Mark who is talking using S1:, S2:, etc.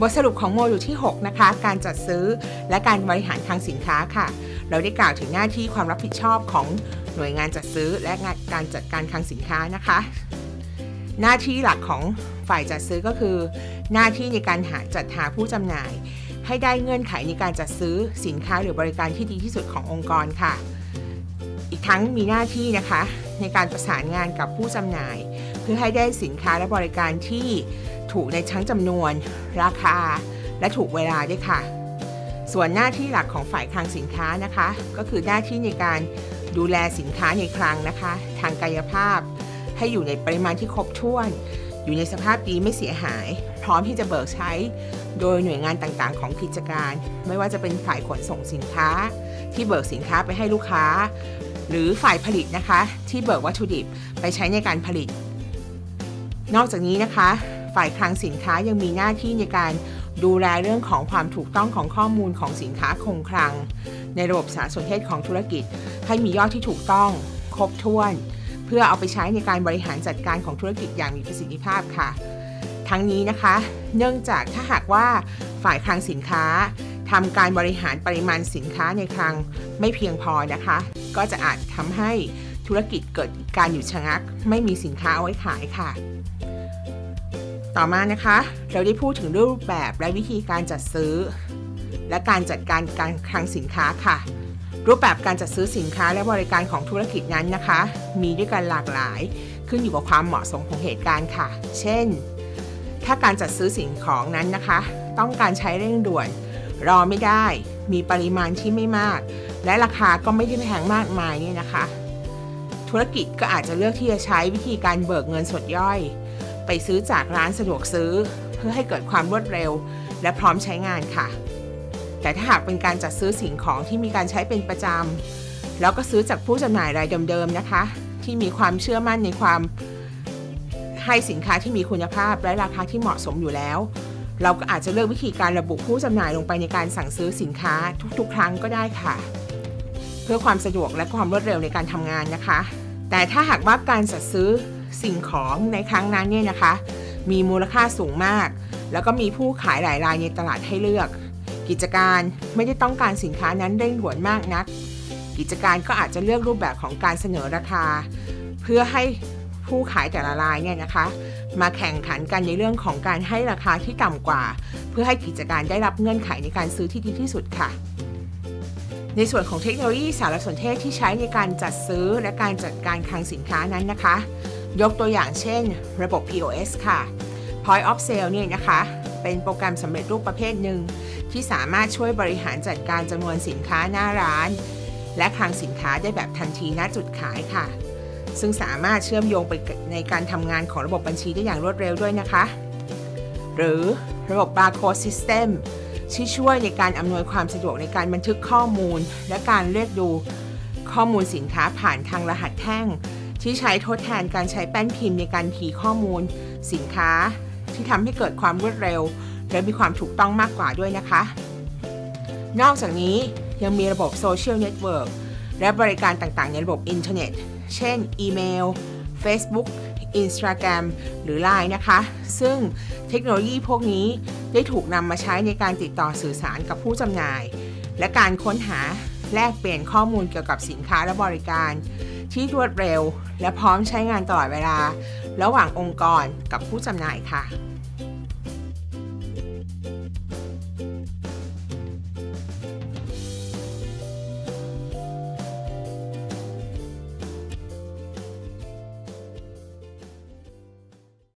S1: บทสรุปของโมดูลที่ 6 นะคะ การจัดซื้อและการบริหารคลังสินค้าค่ะ เราได้กล่าวถึงหน้าที่ความรับผิดชอบของหน่วยงานจัดซื้อและการจัดการคลังสินค้านะคะ หน้าที่หลักของฝ่ายจัดซื้อก็คือ หน้าที่ในการหาจัดหาผู้จำหน่าย ให้ได้เงื่อนไขในการจัดซื้อสินค้าหรือบริการที่ดีที่สุดขององค์กรค่ะ อีกทั้งมีหน้าที่นะคะ ในการประสานงานกับผู้จำหน่าย เพื่อให้ได้สินค้าและบริการที่ ถูกในทั้งจำนวน ราคา และถูกเวลาด้วยค่ะ ส่วนหน้าที่หลักของฝ่ายคลังสินค้านะคะ ก็คือหน้าที่ในการดูแลสินค้าในคลังนะคะ ทางกายภาพ ให้อยู่ในปริมาณที่ครบถ้วน อยู่ในสภาพดีไม่เสียหาย พร้อมที่จะเบิกใช้ โดยหน่วยงานต่างๆ ของกิจการ ไม่ว่าจะเป็นฝ่ายขนส่งสินค้า ที่เบิกสินค้าไปให้ลูกค้า หรือฝ่ายผลิตนะคะ ที่เบิกวัตถุดิบไปใช้ในการผลิต นอกจากนี้นะคะ ฝ่ายคลังสินค้ายังมีหน้าที่ในการดูแลเรื่องของความถูกต้องของข้อมูลของสินค้าคงคลัง ในระบบสารสนเทศของธุรกิจ ให้มียอดที่ถูกต้อง ครบถ้วน เพื่อเอาไปใช้ในการบริหารจัดการของธุรกิจอย่างมีประสิทธิภาพค่ะ ทั้งนี้นะคะ เนื่องจากถ้าหากว่าฝ่ายคลังสินค้าทำการบริหารปริมาณสินค้าในคลังไม่เพียงพอนะคะ ก็จะอาจทำให้ธุรกิจเกิดการหยุดชะงัก ไม่มีสินค้าเอาไว้ขายค่ะ ต่อมานะคะ เราได้พูดถึงรูปแบบและวิธีการจัดซื้อ และการจัดการการคลังสินค้าค่ะ รูปแบบการจัดซื้อสินค้าและบริการของธุรกิจนั้นนะคะ มีด้วยกันหลากหลาย ขึ้นอยู่กับความเหมาะสมของเหตุการณ์ค่ะ เช่น ถ้าการจัดซื้อสิ่งของนั้นนะคะ ต้องการใช้เร่งด่วน รอไม่ได้ มีปริมาณที่ไม่มาก และราคาก็ไม่ได้แพงมากมายเนี่ยนะคะ ธุรกิจก็อาจจะเลือกที่จะใช้วิธีการเบิกเงินสดย่อย ไปซื้อจากร้านสะดวกซื้อ เพื่อให้เกิดความรวดเร็ว และพร้อมใช้งานค่ะ แต่ถ้าหากเป็นการจัดซื้อสิ่งของที่มีการใช้เป็นประจำแล้วก็ซื้อจากผู้จำหน่ายรายเดิมๆนะคะ ที่มีความเชื่อมั่นในความให้สินค้าที่มีคุณภาพและราคาที่เหมาะสมอยู่แล้ว เราก็อาจจะเลือกวิธีการระบุผู้จำหน่ายลงไปในการสั่งซื้อสินค้าทุกๆ ครั้งก็ได้ค่ะ เพื่อความสะดวกและความรวดเร็วในการทำงานนะคะ แต่ถ้าหากว่าการจัดซื้อ สิ่งของในครั้งนั้นเนี่ยนะคะ มีมูลค่าสูงมาก แล้วก็มีผู้ขายหลายรายในตลาดให้เลือก กิจการไม่ได้ต้องการสินค้านั้นเร่งด่วนมากนัก กิจการก็อาจจะเลือกรูปแบบของการเสนอราคา เพื่อให้ผู้ขายแต่ละรายเนี่ยนะคะ มาแข่งขันกันในเรื่องของการให้ราคาที่ต่ำกว่า เพื่อให้กิจการได้รับเงื่อนไขในการซื้อที่ดีที่สุดค่ะในส่วนของเทคโนโลยีสารสนเทศที่ใช้ในการจัดซื้อและการจัดการคลังสินค้านั้นนะคะ ยกตัวอย่างเช่น ระบบ POS ค่ะ Point of Sale เนี่ยนะคะ เป็นโปรแกรมสำเร็จรูปประเภทหนึ่ง ที่สามารถช่วยบริหารจัดการจำนวนสินค้าหน้าร้าน และคลังสินค้าได้แบบทันทีณจุดขายค่ะ ซึ่งสามารถเชื่อมโยงไปในการทำงานของระบบบัญชีได้อย่างรวดเร็วด้วยนะคะ หรือระบบ Barcode System ที่ช่วยในการอำนวยความสะดวกในการบันทึกข้อมูล และการเรียกดูข้อมูลสินค้าผ่านทางรหัสแท่ง ที่ใช้ทดแทนการใช้แป้นพิมพ์ในการคีข้อมูล สินค้า ที่ทำให้เกิดความรวดเร็ว และมีความถูกต้องมากกว่าด้วยนะคะ นอกจากนี้ยังมีระบบโซเชียลเน็ตเวิร์กและบริการต่างๆ ในระบบอินเทอร์เน็ต เช่น อีเมล Facebook Instagram หรือ Line นะคะ ซึ่งเทคโนโลยีพวกนี้ได้ถูกนำมาใช้ในการติดต่อสื่อสารกับผู้จำหน่าย และการค้นหาแลกเปลี่ยนข้อมูลเกี่ยวกับสินค้าและบริการ ที่รวดเร็ว และพร้อมใช้งานตลอดเวลา ระหว่างองค์กรกับผู้จำหน่ายค่ะ